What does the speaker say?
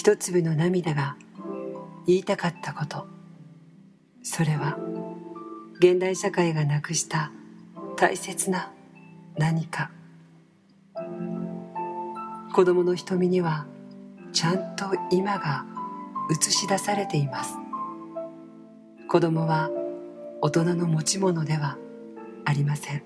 一粒の涙が言いたかったこと。それは現代社会がなくした大切な何か。子供の瞳にはちゃんと今が映し出されています。子供は大人の持ち物ではありません。